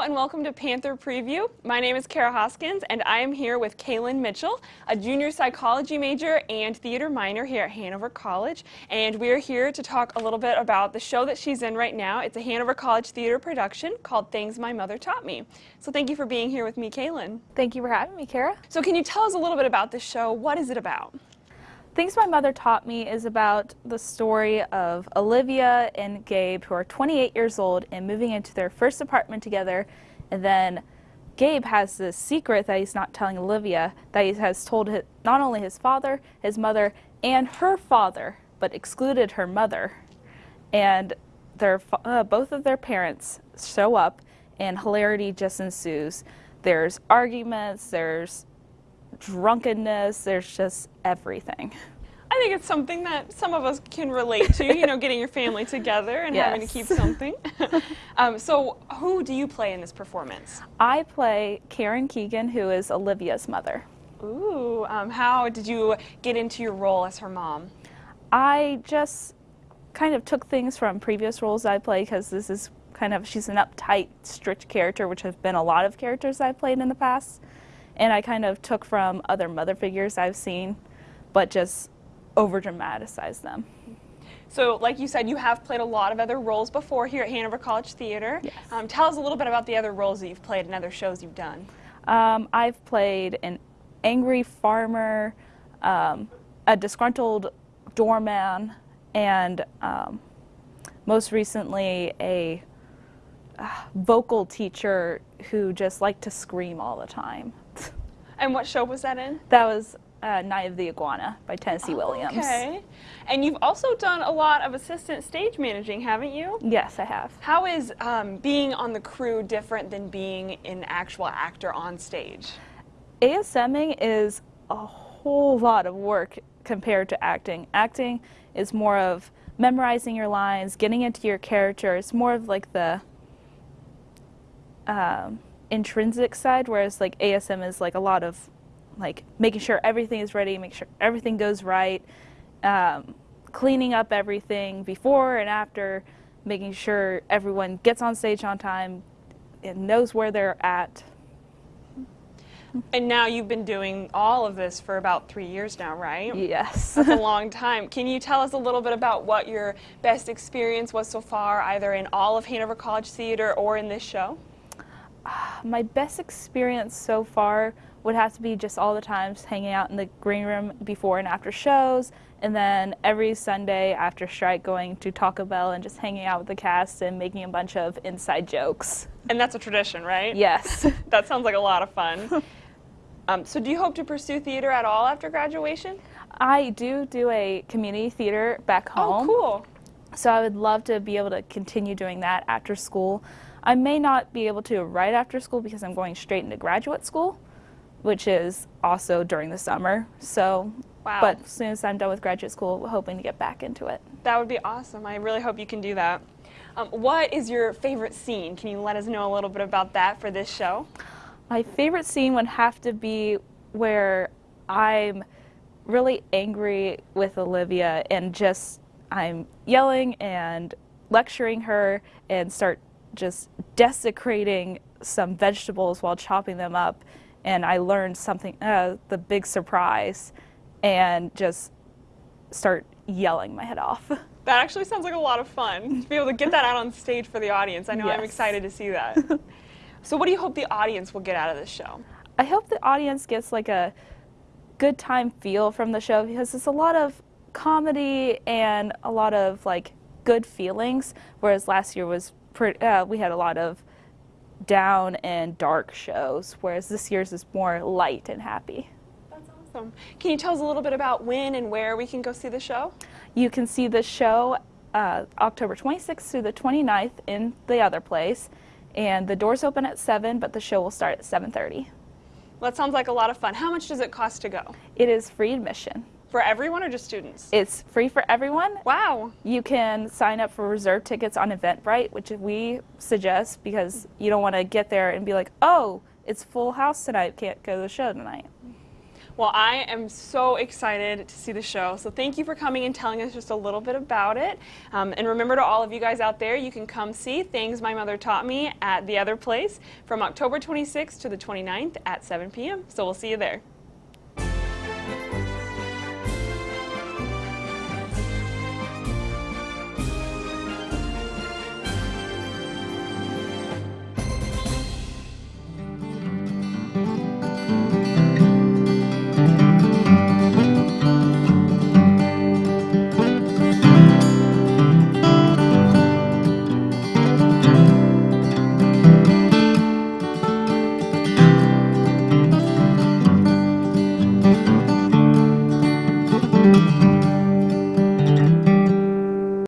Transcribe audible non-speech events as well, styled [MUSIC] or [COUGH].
and welcome to Panther Preview. My name is Kara Hoskins and I am here with Kaylin Mitchell, a junior psychology major and theater minor here at Hanover College. And we are here to talk a little bit about the show that she's in right now. It's a Hanover College theater production called Things My Mother Taught Me. So thank you for being here with me, Kaylin. Thank you for having me, Kara. So can you tell us a little bit about this show? What is it about? Things My Mother Taught Me is about the story of Olivia and Gabe, who are 28 years old and moving into their first apartment together. And then Gabe has this secret that he's not telling Olivia that he has told not only his father, his mother, and her father, but excluded her mother. And their, uh, both of their parents show up, and hilarity just ensues. There's arguments, there's drunkenness, there's just everything. I think it's something that some of us can relate to, you know, getting your family together and yes. having to keep [LAUGHS] something. [LAUGHS] um, so who do you play in this performance? I play Karen Keegan, who is Olivia's mother. Ooh, um, how did you get into your role as her mom? I just kind of took things from previous roles I play because this is kind of, she's an uptight, strict character, which have been a lot of characters I've played in the past and I kind of took from other mother figures I've seen, but just over dramatize them. So, like you said, you have played a lot of other roles before here at Hanover College Theater. Yes. Um, tell us a little bit about the other roles that you've played in other shows you've done. Um, I've played an angry farmer, um, a disgruntled doorman, and um, most recently a uh, vocal teacher who just liked to scream all the time. [LAUGHS] And what show was that in? That was uh, Night of the Iguana by Tennessee oh, Williams. Okay. And you've also done a lot of assistant stage managing, haven't you? Yes, I have. How is um, being on the crew different than being an actual actor on stage? ASMing is a whole lot of work compared to acting. Acting is more of memorizing your lines, getting into your character. It's more of like the um, intrinsic side, whereas like ASM is like a lot of like making sure everything is ready, make sure everything goes right, um, cleaning up everything before and after, making sure everyone gets on stage on time and knows where they're at. And now you've been doing all of this for about three years now, right? Yes. That's a [LAUGHS] long time. Can you tell us a little bit about what your best experience was so far, either in all of Hanover College Theater or in this show? my best experience so far would have to be just all the times hanging out in the green room before and after shows, and then every Sunday after strike going to Taco Bell and just hanging out with the cast and making a bunch of inside jokes. And that's a tradition, right? Yes. [LAUGHS] that sounds like a lot of fun. um, so do you hope to pursue theater at all after graduation? I do do a community theater back oh, home. Oh, cool. So I would love to be able to continue doing that after school. I may not be able to right after school because I'm going straight into graduate school, which is also during the summer. So, wow. but as soon as I'm done with graduate school, we're hoping to get back into it. That would be awesome. I really hope you can do that. Um, what is your favorite scene? Can you let us know a little bit about that for this show? My favorite scene would have to be where I'm really angry with Olivia and just I'm yelling and lecturing her and start just desecrating some vegetables while chopping them up and I learned something, uh, the big surprise, and just start yelling my head off. [LAUGHS] That actually sounds like a lot of fun to be able to get that out on stage for the audience. I know yes. I'm excited to see that. [LAUGHS] so what do you hope the audience will get out of this show? I hope the audience gets like a good time feel from the show because it's a lot of comedy and a lot of like good feelings, whereas last year was pretty, uh, we had a lot of down and dark shows, whereas this year's is more light and happy. That's awesome. Can you tell us a little bit about when and where we can go see the show? You can see the show uh, October 26th through the 29th in the other place, and the doors open at 7, but the show will start at 7.30. Well, that sounds like a lot of fun. How much does it cost to go? It is free admission. For everyone or just students? It's free for everyone. Wow. You can sign up for reserve tickets on Eventbrite, which we suggest because you don't want to get there and be like, oh, it's full house tonight, can't go to the show tonight. Well, I am so excited to see the show. So thank you for coming and telling us just a little bit about it. Um, and remember to all of you guys out there, you can come see Things My Mother Taught Me at the other place from October 26th to the 29th at 7 p.m. So we'll see you there.